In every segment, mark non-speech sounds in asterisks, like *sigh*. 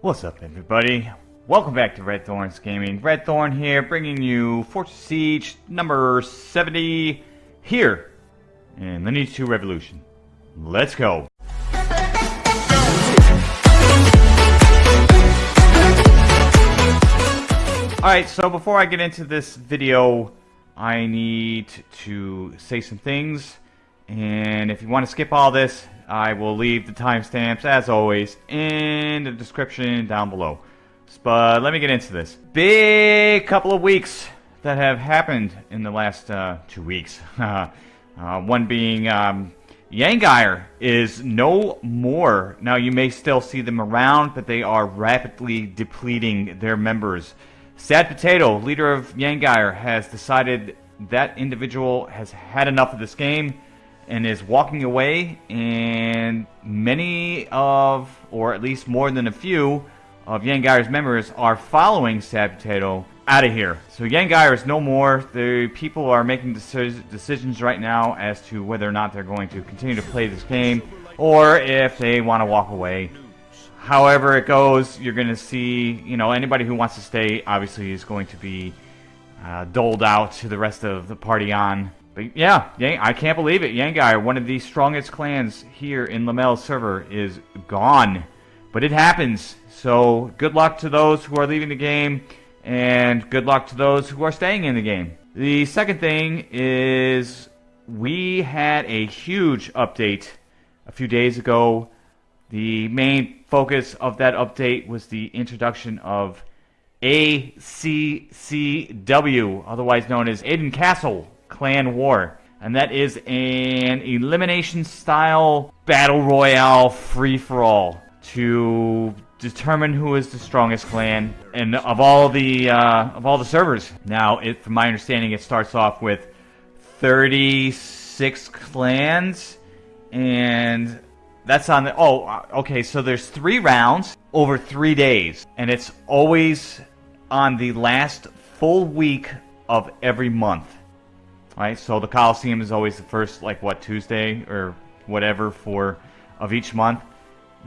What's up, everybody? Welcome back to Red Thorns Gaming. Red Thorn here, bringing you Fortress Siege number 70 here in Lineage 2 Revolution. Let's go. Alright, so before I get into this video, I need to say some things. And if you want to skip all this, I will leave the timestamps, as always, in the description down below. But let me get into this. Big couple of weeks that have happened in the last uh, two weeks. *laughs* uh, one being um, Yangyre is no more. Now, you may still see them around, but they are rapidly depleting their members. Sad Potato, leader of Yangyre, has decided that individual has had enough of this game and is walking away, and many of, or at least more than a few, of Yangyre's members are following Sad Potato out of here. So Yangyre is no more. The people are making decisions right now as to whether or not they're going to continue to play this game, or if they want to walk away. However it goes, you're going to see, you know, anybody who wants to stay obviously is going to be uh, doled out to the rest of the party on but yeah, Yang, I can't believe it. Yangyre, one of the strongest clans here in Lamel's server, is gone. But it happens. So good luck to those who are leaving the game, and good luck to those who are staying in the game. The second thing is we had a huge update a few days ago. The main focus of that update was the introduction of ACCW, otherwise known as Aden Castle Clan War. And that is an elimination style battle royale free for all to determine who is the strongest clan and of all the uh, of all the servers. Now, it, from my understanding, it starts off with 36 clans, and that's on the. Oh, uh, okay. So there's three rounds over three days, and it's always on the last full week of every month right? So the Coliseum is always the first, like what Tuesday or whatever for of each month.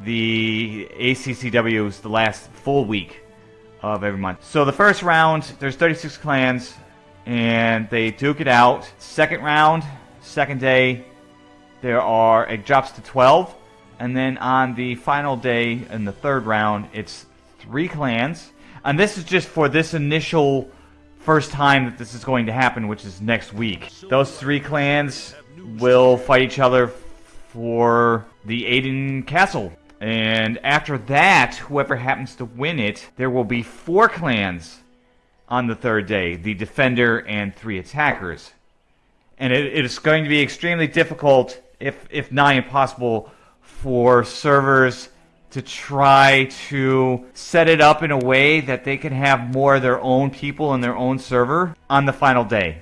The ACCW is the last full week of every month. So the first round, there's 36 clans, and they duke it out. Second round, second day, there are it drops to 12, and then on the final day in the third round, it's three clans, and this is just for this initial first time that this is going to happen, which is next week. Those three clans will fight each other for the Aden Castle. And after that, whoever happens to win it, there will be four clans on the third day the Defender and three attackers. And it, it is going to be extremely difficult, if, if not impossible, for servers to try to set it up in a way that they can have more of their own people in their own server on the final day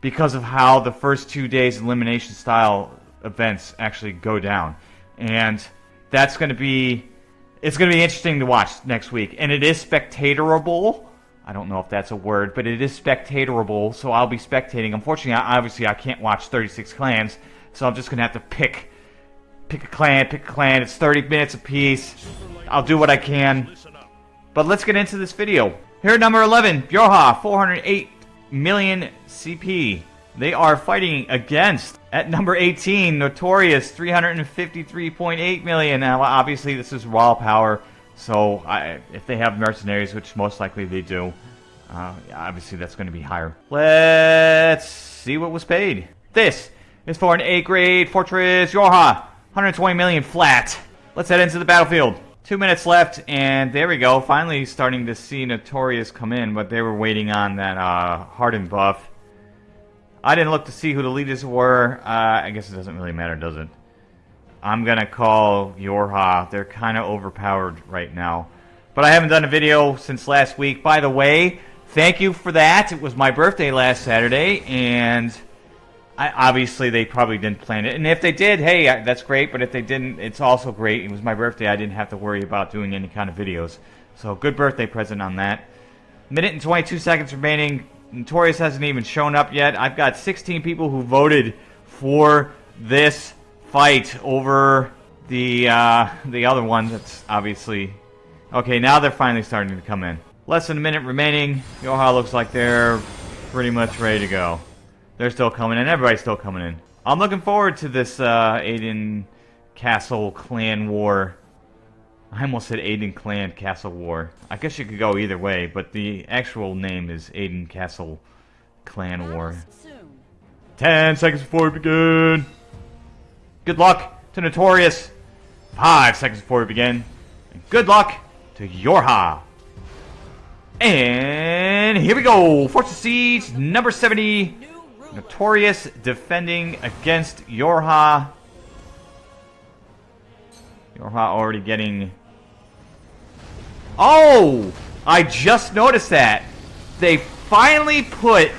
because of how the first two days elimination style events actually go down. And that's going to be it's going to be interesting to watch next week. And it is spectatorable. I don't know if that's a word, but it is spectatorable, so I'll be spectating. Unfortunately, obviously, I can't watch 36 clans, so I'm just going to have to pick Pick a clan, pick a clan. It's 30 minutes apiece. I'll do what I can. But let's get into this video. Here at number 11, Bjorha, 408 million CP. They are fighting against, at number 18, Notorious, 353.8 million. Now, obviously, this is raw power, so I, if they have mercenaries, which most likely they do, uh, obviously that's going to be higher. Let's see what was paid. This is for an A-grade Fortress Yorha. 120 million flat. Let's head into the battlefield. Two minutes left, and there we go. Finally starting to see Notorious come in, but they were waiting on that uh, Hardened buff. I didn't look to see who the leaders were. Uh, I guess it doesn't really matter, does it? I'm going to call Yorha. They're kind of overpowered right now. But I haven't done a video since last week. By the way, thank you for that. It was my birthday last Saturday, and I, obviously, they probably didn't plan it. And if they did, hey, that's great. But if they didn't, it's also great. It was my birthday. I didn't have to worry about doing any kind of videos. So good birthday present on that. Minute and 22 seconds remaining. Notorious hasn't even shown up yet. I've got 16 people who voted for this fight over the uh, the other one that's obviously Okay, now they're finally starting to come in. Less than a minute remaining. Yorha looks like they're pretty much ready to go. They're still coming in. Everybody's still coming in. I'm looking forward to this uh, Aden Castle Clan War. I almost said Aden Clan Castle War. I guess you could go either way, but the actual name is Aden Castle Clan War. Ten seconds before we begin. Good luck to Notorious. Five seconds before we begin. And good luck to Yorha. And here we go. Fortress Siege number 70. Notorious defending against Yorha. Yorha already getting... Oh! I just noticed that. They finally put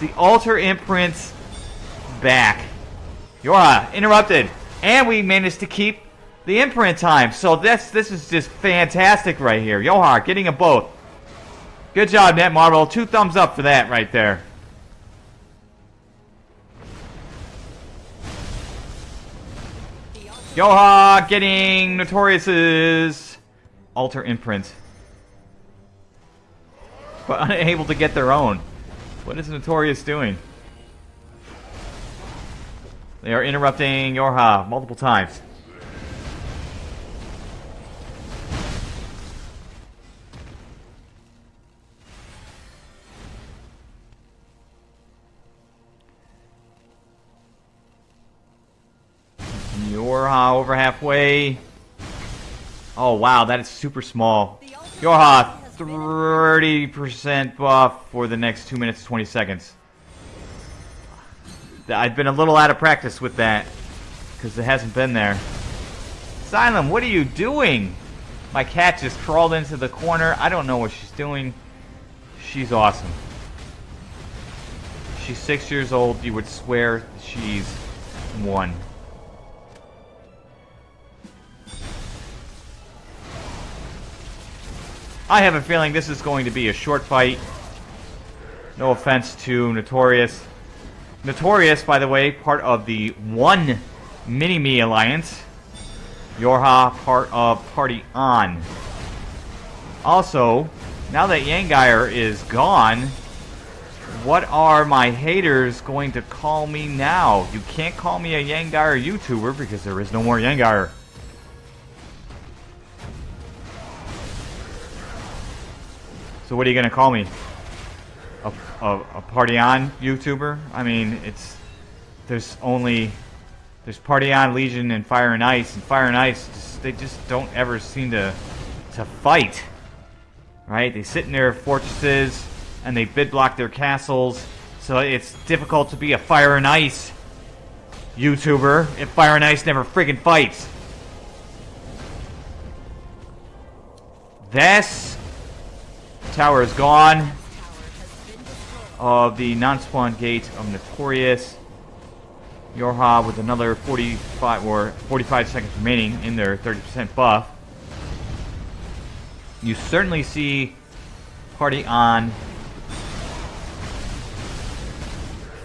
the altar imprints back. Yorha interrupted. And we managed to keep the imprint time. So this this is just fantastic right here. Yorha getting a both. Good job, Netmarble. Two thumbs up for that right there. Yorha getting Notorious's alter imprint. *laughs* But unable to get their own. What is Notorious doing? They are interrupting Yorha multiple times. Over halfway. Oh wow, that is super small. Yorha, 30% buff for the next 2 minutes 20 seconds. I've been a little out of practice with that because it hasn't been there. Xylem, what are you doing? My cat just crawled into the corner. I don't know what she's doing. She's awesome. She's six years old. You would swear she's one. I have a feeling this is going to be a short fight. No offense to Notorious. Notorious, by the way, part of the One Mini-Me Alliance. Yorha, part of Party On. Also, now that Yangeir is gone, what are my haters going to call me now? You can't call me a Yangeir YouTuber because there is no more Yangeir. So what are you to call me? A, a, a, party on YouTuber? I mean, it's there's only there's party on Legion and Fire and Ice, and Fire and Ice just, they just don't ever seem to to fight. Right? They sit in their fortresses and they bid block their castles, so it's difficult to be a Fire and Ice YouTuber if Fire and Ice never friggin' fights. This tower is gone. Of the non-spawn gate of Notorious. Yorha with another 45 or 45 seconds remaining in their 30% buff. You certainly see Party on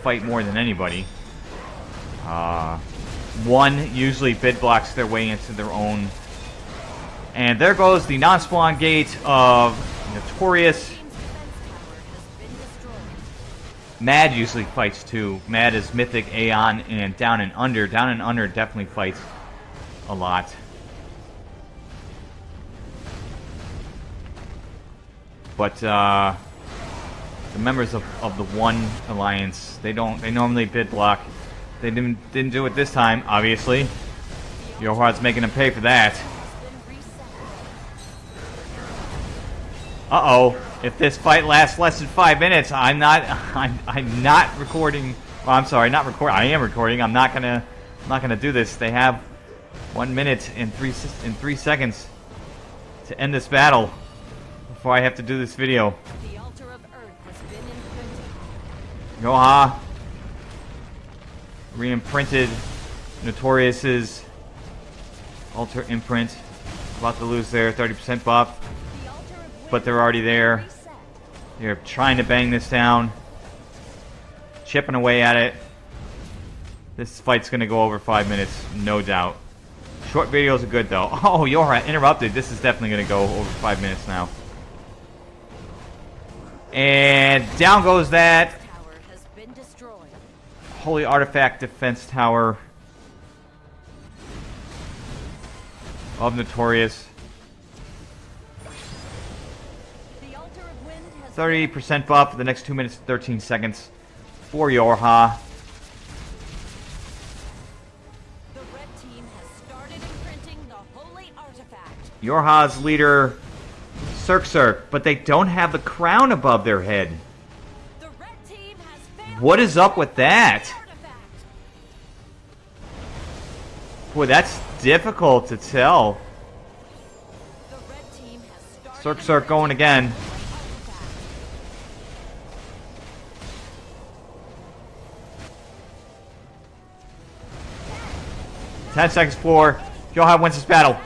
fight more than anybody. Uh, one usually bid blocks their way into their own. And there goes the non-spawn gate of Notorious. Mad usually fights too. Mad is Mythic, Aeon, and Down and Under. Down and Under definitely fights a lot. But uh, the members of, of the One Alliance, they don't they normally bid block. They didn't didn't do it this time, obviously. Yorha's making them pay for that. Uh-oh. If this fight lasts less than five minutes, I'm not *laughs* I'm I'm not recording well, I'm sorry, not recording. I am recording. I'm not gonna I'm not gonna do this. They have one minute and three in three seconds to end this battle before I have to do this video. Yorha re-imprinted Notorious's altar imprint. About to lose their 30% buff but they're already there. They're trying to bang this down. Chipping away at it. This fight's going to go over five minutes, no doubt. Short videos are good though. *laughs* Oh, you're interrupted. This is definitely going to go over five minutes now. And down goes that. Holy Artifact Defense Tower of Notorious. 30% buff for the next 2 minutes 13 seconds for Yorha. the red team has started imprinting the holy artifact. Yorha's leader, Cirque Cirque, but they don't have the crown above their head. The red team has What is up with that? Boy, that's difficult to tell. The red team has started Cirque Cirque going again. 10 seconds for Yorha wins this battle.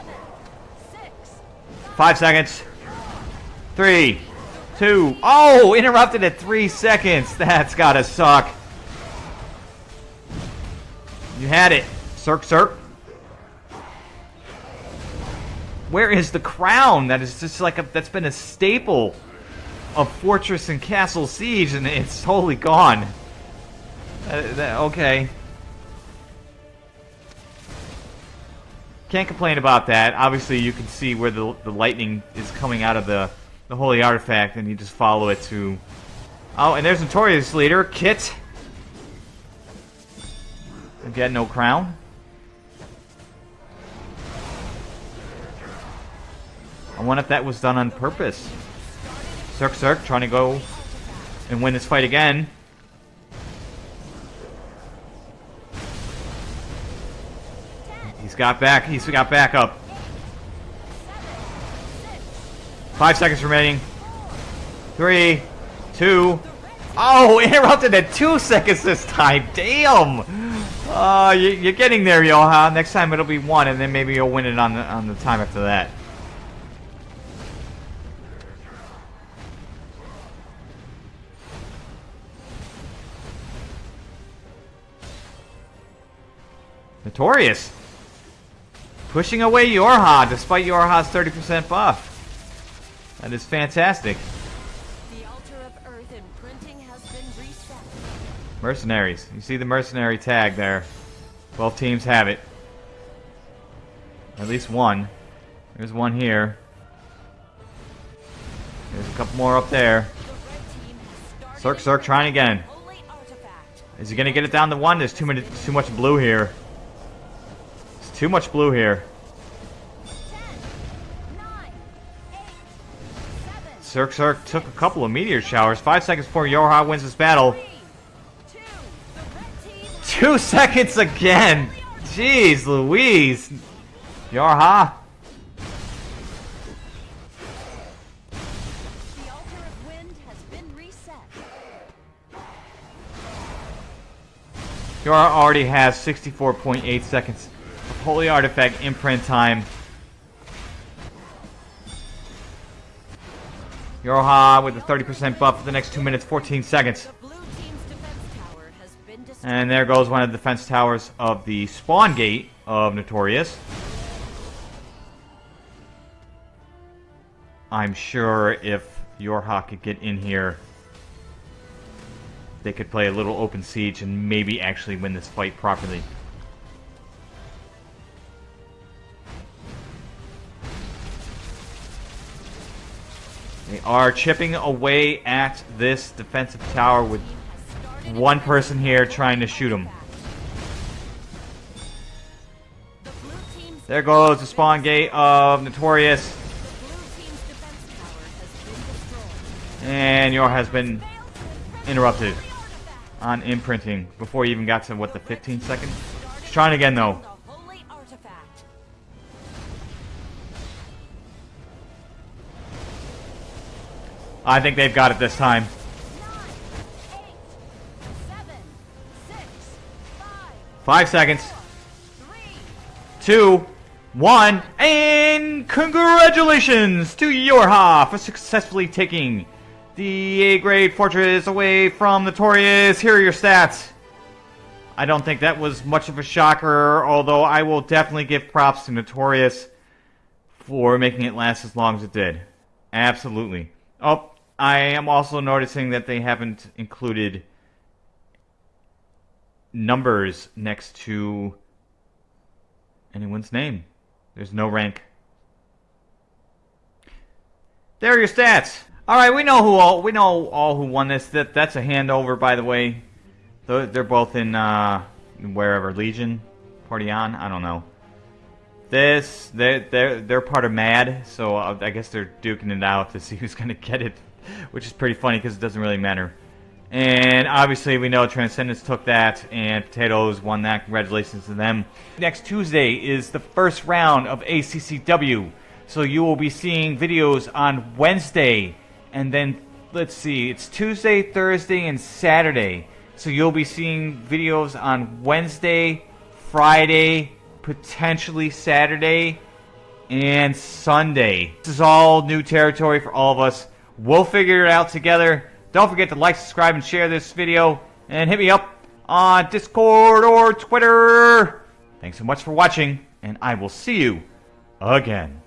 5 seconds. 3, 2, oh, interrupted at 3 seconds. *laughs* That's gotta suck. You had it. Cirque Cirque. Where is the crown? That is just like a, that's been a staple of Fortress and Castle Siege, and it's totally gone. Uh, that- okay. Can't complain about that. Obviously, you can see where the, the lightning is coming out of the, the holy artifact, and you just follow it to... Oh, and there's Notorious Leader, Kit. Again, no crown. I wonder if that was done on purpose. Cirque Cirque trying to go and win this fight again. Got back. He's got back up. Five seconds remaining. Three, two. Oh, interrupted at two seconds this time. Damn. Uh, you, you're getting there, Yorha. Next time it'll be one, and then maybe you'll win it on the on the time after that. Notorious. Pushing away Yorha despite Yorha's 30% buff. That is fantastic. The altar of earth imprinting has been reset. Mercenaries. You see the mercenary tag there. Both teams have it. At least one. There's one here. There's a couple more up there. The red team has started Cirque Cirque trying again. Is he gonna get it down to one? There's too many, too much blue here. Too much blue here. Cirque Cirque took a couple of meteor showers. Five seconds before Yorha wins this battle. two. Seconds again. Jeez Louise. Yorha. Yorha already has 64.8 seconds Holy Artifact imprint time. Yorha with a 30% buff for the next 2 minutes 14 seconds. The blue team's defense tower has been destroyed. And there goes one of the defense towers of the spawn gate of Notorious. I'm sure if Yorha could get in here, they could play a little open siege and maybe actually win this fight properly. Are chipping away at this defensive tower with one person here trying to shoot him. There goes the spawn gate of Notorious. And Yorha has been interrupted on imprinting before he even got to, what, the 15 seconds? He's trying again, though. I think they've got it this time. Five seconds. Two. One. and congratulations to Yorha for successfully taking the A-grade fortress away from Notorious. Here are your stats. I don't think that was much of a shocker, although I will definitely give props to Notorious for making it last as long as it did. Absolutely. Oh, I am also noticing that they haven't included numbers next to anyone's name. There's no rank. There are your stats. All right, we know who all we know all who won this. That that's a handover, by the way. They're both in uh, wherever Legion, Party on. I don't know. This they're they're they're part of Mad, so I guess they're duking it out to see who's gonna get it, which is pretty funny because it doesn't really matter. And obviously, we know Transcendence took that, and Potatoes won that. Congratulations to them. Next Tuesday is the first round of ACCW. So you will be seeing videos on Wednesday, and then, let's see, it's Tuesday, Thursday, and Saturday. So you'll be seeing videos on Wednesday, Friday, potentially Saturday, and Sunday. This is all new territory for all of us. We'll figure it out together. Don't forget to like, subscribe, and share this video. And hit me up on Discord or Twitter. Thanks so much for watching, and I will see you again.